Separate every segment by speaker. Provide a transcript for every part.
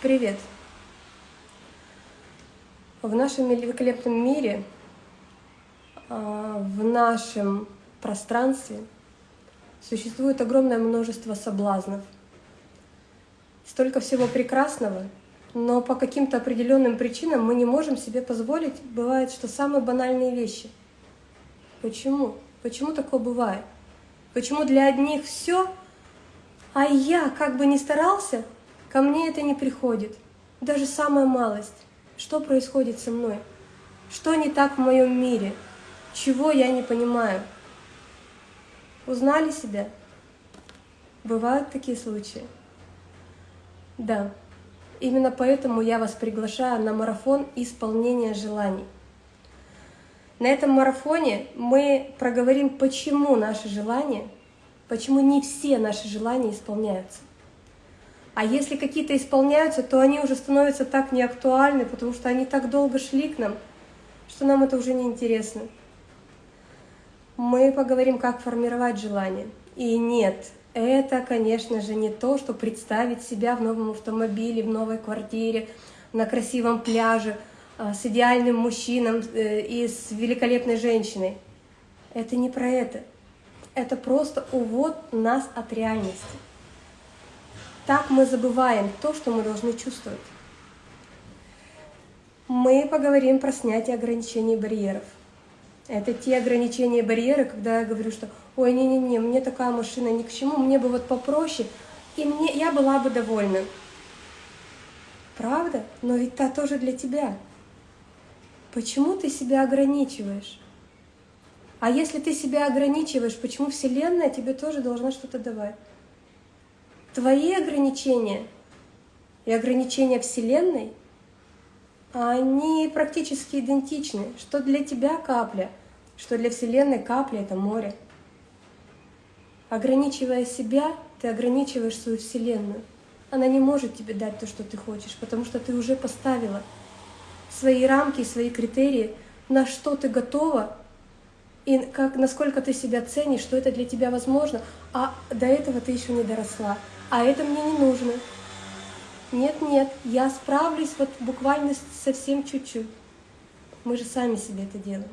Speaker 1: Привет! В нашем великолепном мире, а, в нашем пространстве существует огромное множество соблазнов. Столько всего прекрасного, но по каким-то определенным причинам мы не можем себе позволить, бывает, что самые банальные вещи. Почему? Почему такое бывает? Почему для одних все, а я, как бы ни старался, Ко мне это не приходит, даже самая малость. Что происходит со мной? Что не так в моем мире? Чего я не понимаю? Узнали себя? Бывают такие случаи? Да. Именно поэтому я вас приглашаю на марафон исполнения желаний. На этом марафоне мы проговорим, почему наши желания, почему не все наши желания исполняются. А если какие-то исполняются, то они уже становятся так неактуальны, потому что они так долго шли к нам, что нам это уже не интересно. Мы поговорим, как формировать желание. И нет, это, конечно же, не то, что представить себя в новом автомобиле, в новой квартире, на красивом пляже, а, с идеальным мужчином э, и с великолепной женщиной. Это не про это. Это просто увод нас от реальности. Так мы забываем то, что мы должны чувствовать. Мы поговорим про снятие ограничений и барьеров. Это те ограничения и барьеры, когда я говорю, что ой, не-не-не, мне такая машина ни к чему, мне бы вот попроще, и мне, я была бы довольна. Правда? Но ведь та тоже для тебя. Почему ты себя ограничиваешь? А если ты себя ограничиваешь, почему Вселенная тебе тоже должна что-то давать? Твои ограничения и ограничения Вселенной, они практически идентичны. Что для тебя капля, что для Вселенной капля — это море. Ограничивая себя, ты ограничиваешь свою Вселенную. Она не может тебе дать то, что ты хочешь, потому что ты уже поставила свои рамки, свои критерии, на что ты готова и как, насколько ты себя ценишь, что это для тебя возможно, а до этого ты еще не доросла а это мне не нужно. Нет, нет, я справлюсь вот буквально совсем чуть-чуть. Мы же сами себе это делаем.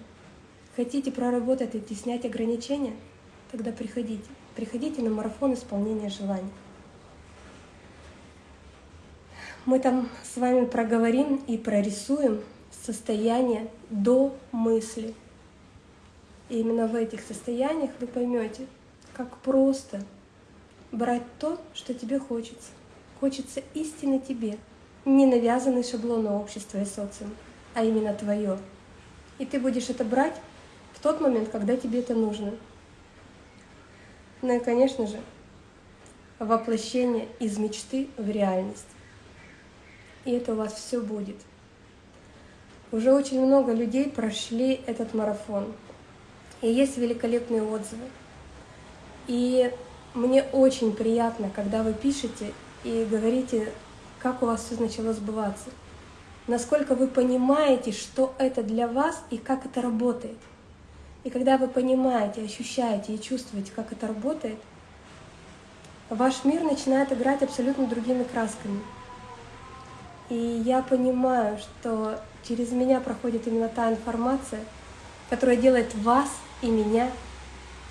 Speaker 1: Хотите проработать эти, снять ограничения? Тогда приходите. Приходите на марафон исполнения желаний. Мы там с вами проговорим и прорисуем состояние до мысли. И именно в этих состояниях вы поймете, как просто брать то, что тебе хочется. Хочется истины тебе, не навязанный шаблон общества и социума, а именно твое. И ты будешь это брать в тот момент, когда тебе это нужно. Ну и, конечно же, воплощение из мечты в реальность. И это у вас все будет. Уже очень много людей прошли этот марафон. И есть великолепные отзывы. И мне очень приятно, когда вы пишете и говорите, как у вас все начало сбываться. Насколько вы понимаете, что это для вас и как это работает. И когда вы понимаете, ощущаете и чувствуете, как это работает, ваш мир начинает играть абсолютно другими красками. И я понимаю, что через меня проходит именно та информация, которая делает вас и меня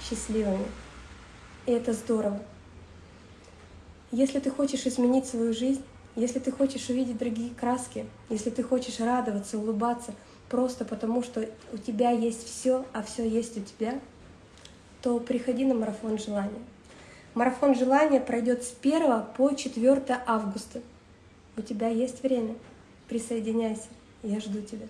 Speaker 1: счастливыми. И это здорово. Если ты хочешь изменить свою жизнь, если ты хочешь увидеть другие краски, если ты хочешь радоваться, улыбаться, просто потому что у тебя есть все, а все есть у тебя, то приходи на марафон желания. Марафон желания пройдет с 1 по 4 августа. У тебя есть время. Присоединяйся. Я жду тебя.